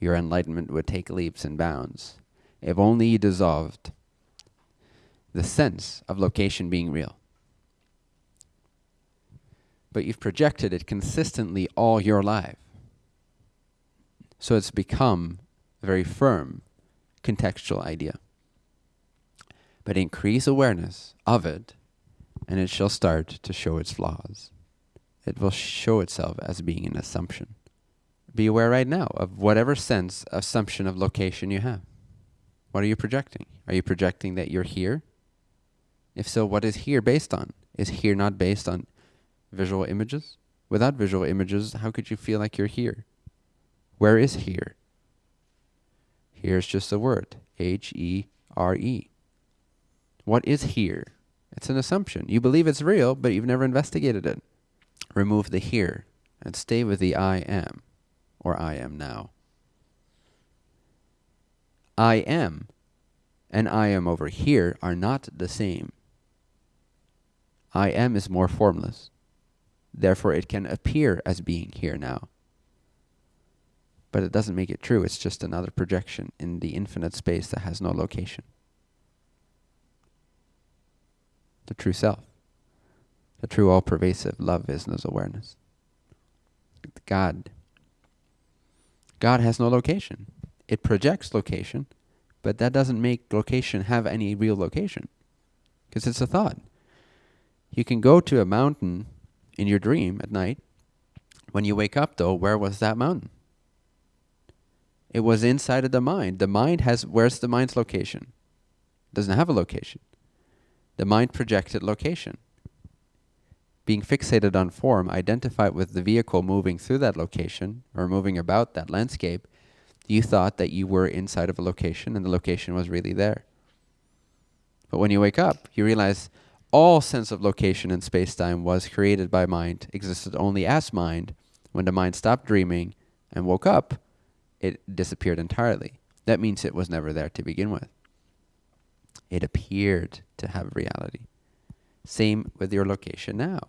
your enlightenment would take leaps and bounds. If only you dissolved the sense of location being real. But you've projected it consistently all your life. So it's become a very firm contextual idea. But increase awareness of it, and it shall start to show its flaws. It will show itself as being an assumption. Be aware right now of whatever sense assumption of location you have. What are you projecting? Are you projecting that you're here? If so, what is here based on? Is here not based on visual images? Without visual images, how could you feel like you're here? Where is here? Here's just a word H E R E. What is here? It's an assumption. You believe it's real, but you've never investigated it. Remove the here and stay with the I am or I am now. I am and I am over here are not the same. I am is more formless. Therefore, it can appear as being here now. But it doesn't make it true. It's just another projection in the infinite space that has no location. The true self. The true all pervasive love is knows awareness. God. God has no location. It projects location, but that doesn't make location have any real location. Because it's a thought. You can go to a mountain in your dream at night. When you wake up, though, where was that mountain? It was inside of the mind. The mind has, where's the mind's location? It doesn't have a location. The mind projected location. Being fixated on form, identified with the vehicle moving through that location or moving about that landscape, you thought that you were inside of a location and the location was really there. But when you wake up, you realize all sense of location in space-time was created by mind, existed only as mind. When the mind stopped dreaming and woke up, it disappeared entirely. That means it was never there to begin with. It appeared to have reality. Same with your location now.